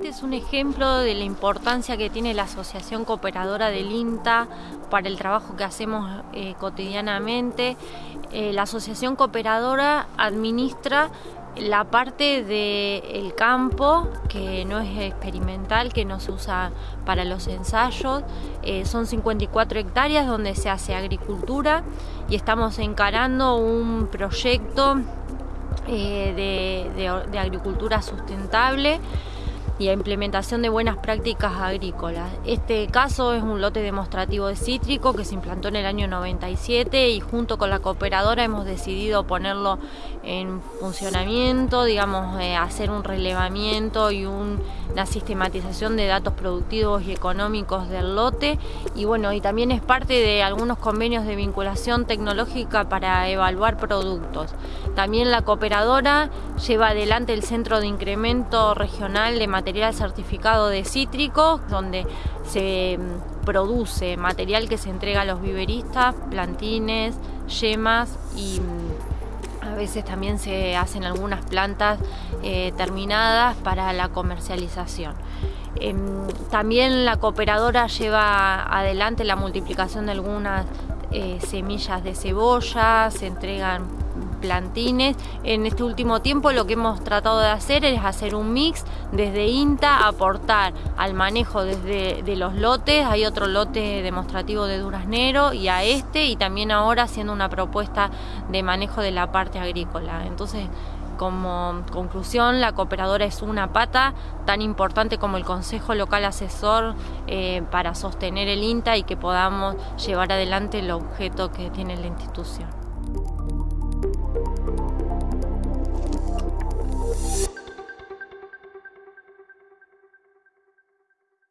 Este es un ejemplo de la importancia que tiene la Asociación Cooperadora del INTA para el trabajo que hacemos eh, cotidianamente. Eh, la Asociación Cooperadora administra la parte del campo que no es experimental, que no se usa para los ensayos. Eh, son 54 hectáreas donde se hace agricultura y estamos encarando un proyecto de agricultura sustentable y a implementación de buenas prácticas agrícolas. Este caso es un lote demostrativo de cítrico que se implantó en el año 97 y junto con la cooperadora hemos decidido ponerlo en funcionamiento, digamos, eh, hacer un relevamiento y una sistematización de datos productivos y económicos del lote y bueno, y también es parte de algunos convenios de vinculación tecnológica para evaluar productos. También la cooperadora lleva adelante el Centro de Incremento Regional de Materiales material certificado de cítricos, donde se mm, produce material que se entrega a los viveristas, plantines, yemas y mm, a veces también se hacen algunas plantas eh, terminadas para la comercialización. Em, también la cooperadora lleva adelante la multiplicación de algunas eh, semillas de cebolla, se entregan plantines. En este último tiempo lo que hemos tratado de hacer es hacer un mix desde INTA, aportar al manejo desde de los lotes, hay otro lote demostrativo de duraznero y a este y también ahora haciendo una propuesta de manejo de la parte agrícola. Entonces, como conclusión, la cooperadora es una pata tan importante como el Consejo Local Asesor eh, para sostener el INTA y que podamos llevar adelante el objeto que tiene la institución. Thank you.